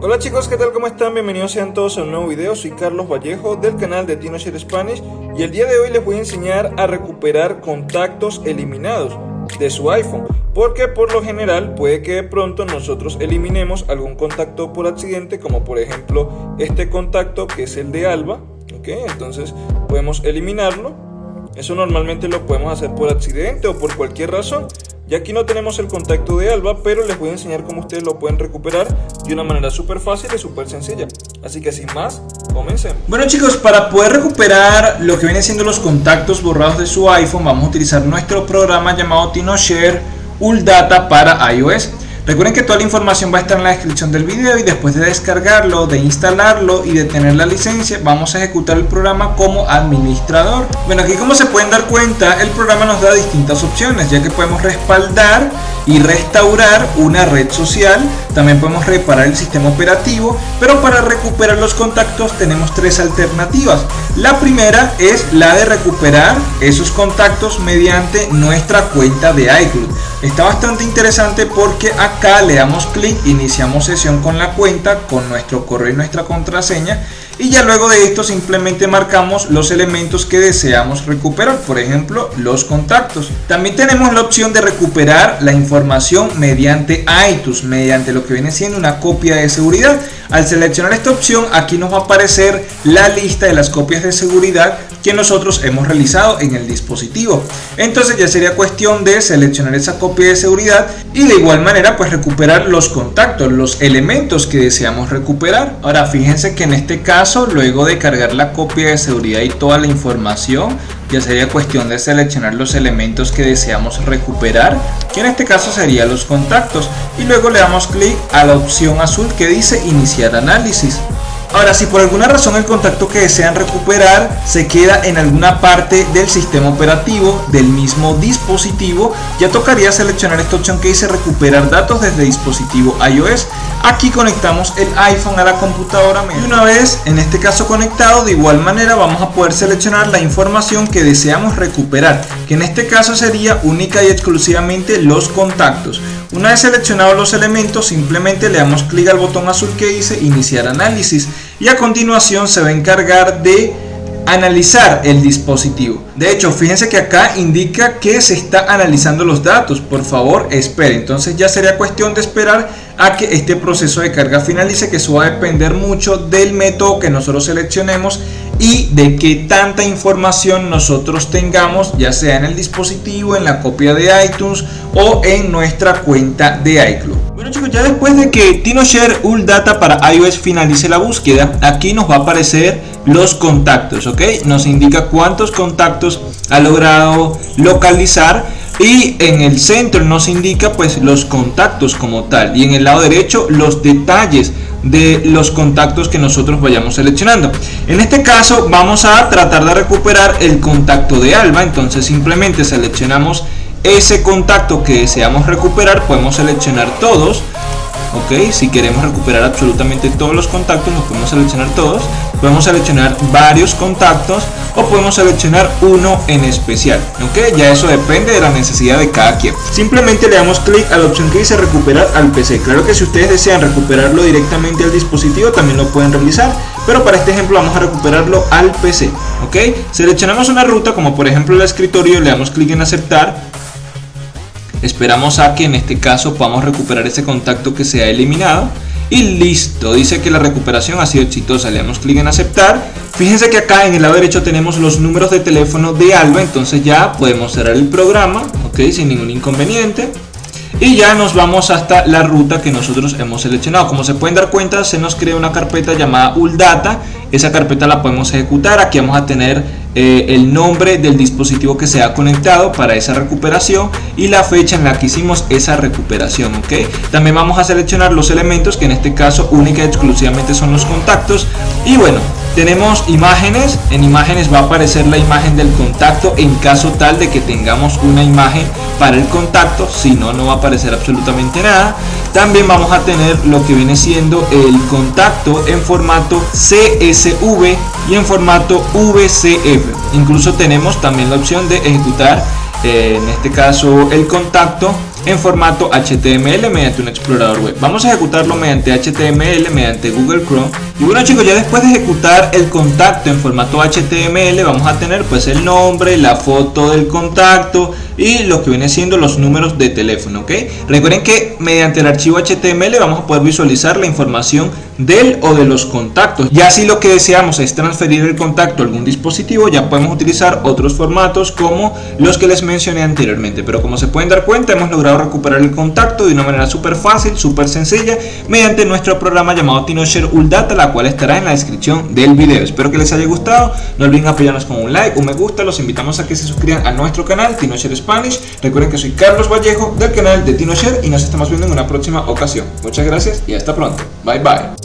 Hola chicos, ¿qué tal? ¿Cómo están? Bienvenidos sean todos a un nuevo video. Soy Carlos Vallejo del canal de TinoShare Spanish y el día de hoy les voy a enseñar a recuperar contactos eliminados de su iPhone porque por lo general puede que de pronto nosotros eliminemos algún contacto por accidente como por ejemplo este contacto que es el de Alba ok entonces podemos eliminarlo eso normalmente lo podemos hacer por accidente o por cualquier razón y aquí no tenemos el contacto de Alba, pero les voy a enseñar cómo ustedes lo pueden recuperar de una manera súper fácil y súper sencilla. Así que sin más, comencemos. Bueno chicos, para poder recuperar lo que vienen siendo los contactos borrados de su iPhone, vamos a utilizar nuestro programa llamado TinoShare Data para iOS. Recuerden que toda la información va a estar en la descripción del video y después de descargarlo, de instalarlo y de tener la licencia, vamos a ejecutar el programa como administrador. Bueno, aquí como se pueden dar cuenta, el programa nos da distintas opciones, ya que podemos respaldar y restaurar una red social, también podemos reparar el sistema operativo, pero para recuperar los contactos tenemos tres alternativas. La primera es la de recuperar esos contactos mediante nuestra cuenta de iCloud. Está bastante interesante porque acá le damos clic, iniciamos sesión con la cuenta, con nuestro correo y nuestra contraseña y ya luego de esto simplemente marcamos los elementos que deseamos recuperar, por ejemplo los contactos. También tenemos la opción de recuperar la información mediante iTunes, mediante lo que viene siendo una copia de seguridad. Al seleccionar esta opción aquí nos va a aparecer la lista de las copias de seguridad que nosotros hemos realizado en el dispositivo. Entonces ya sería cuestión de seleccionar esa copia de seguridad y de igual manera pues recuperar los contactos, los elementos que deseamos recuperar. Ahora fíjense que en este caso luego de cargar la copia de seguridad y toda la información ya sería cuestión de seleccionar los elementos que deseamos recuperar que en este caso serían los contactos y luego le damos clic a la opción azul que dice iniciar análisis Ahora, si por alguna razón el contacto que desean recuperar se queda en alguna parte del sistema operativo del mismo dispositivo, ya tocaría seleccionar esta opción que dice recuperar datos desde dispositivo iOS. Aquí conectamos el iPhone a la computadora y una vez en este caso conectado, de igual manera vamos a poder seleccionar la información que deseamos recuperar, que en este caso sería única y exclusivamente los contactos. Una vez seleccionados los elementos, simplemente le damos clic al botón azul que dice iniciar análisis y a continuación se va a encargar de analizar el dispositivo. De hecho, fíjense que acá indica que se está analizando los datos. Por favor, espere. Entonces ya sería cuestión de esperar a que este proceso de carga finalice, que eso va a depender mucho del método que nosotros seleccionemos y de qué tanta información nosotros tengamos, ya sea en el dispositivo, en la copia de iTunes o en nuestra cuenta de iCloud. Bueno chicos, ya después de que TinoShare Data para iOS finalice la búsqueda, aquí nos va a aparecer los contactos, ¿ok? Nos indica cuántos contactos ha logrado localizar y en el centro nos indica pues los contactos como tal. Y en el lado derecho los detalles de los contactos que nosotros vayamos seleccionando. En este caso vamos a tratar de recuperar el contacto de Alba, entonces simplemente seleccionamos ese contacto que deseamos recuperar, podemos seleccionar todos. Ok si queremos recuperar absolutamente todos los contactos nos podemos seleccionar todos podemos seleccionar varios contactos o podemos seleccionar uno en especial ok ya eso depende de la necesidad de cada quien. Simplemente le damos clic a la opción que dice recuperar al PC claro que si ustedes desean recuperarlo directamente al dispositivo también lo pueden realizar pero para este ejemplo vamos a recuperarlo al PC ok seleccionamos una ruta como por ejemplo el escritorio le damos clic en aceptar. Esperamos a que en este caso podamos recuperar ese contacto que se ha eliminado. Y listo, dice que la recuperación ha sido exitosa. Le damos clic en aceptar. Fíjense que acá en el lado derecho tenemos los números de teléfono de Alba. Entonces ya podemos cerrar el programa, ok, sin ningún inconveniente y ya nos vamos hasta la ruta que nosotros hemos seleccionado. Como se pueden dar cuenta se nos crea una carpeta llamada uldata. Esa carpeta la podemos ejecutar. Aquí vamos a tener eh, el nombre del dispositivo que se ha conectado para esa recuperación y la fecha en la que hicimos esa recuperación ok también vamos a seleccionar los elementos que en este caso única y exclusivamente son los contactos. Y bueno tenemos imágenes, en imágenes va a aparecer la imagen del contacto en caso tal de que tengamos una imagen para el contacto, si no, no va a aparecer absolutamente nada. También vamos a tener lo que viene siendo el contacto en formato CSV y en formato VCF. Incluso tenemos también la opción de ejecutar, eh, en este caso, el contacto en formato HTML mediante un explorador web. Vamos a ejecutarlo mediante HTML, mediante Google Chrome. Y bueno chicos, ya después de ejecutar el contacto en formato HTML, vamos a tener pues el nombre, la foto del contacto y lo que viene siendo los números de teléfono, ¿ok? Recuerden que mediante el archivo HTML vamos a poder visualizar la información del o de los contactos. Ya si lo que deseamos es transferir el contacto a algún dispositivo, ya podemos utilizar otros formatos como los que les mencioné anteriormente. Pero como se pueden dar cuenta, hemos logrado recuperar el contacto de una manera súper fácil, súper sencilla, mediante nuestro programa llamado TinoShare Uldata, la cual estará en la descripción del video. Espero que les haya gustado. No olviden apoyarnos con un like, un me gusta. Los invitamos a que se suscriban a nuestro canal TinoShare Spanish. Recuerden que soy Carlos Vallejo del canal de TinoShare y nos estamos viendo en una próxima ocasión. Muchas gracias y hasta pronto. Bye bye.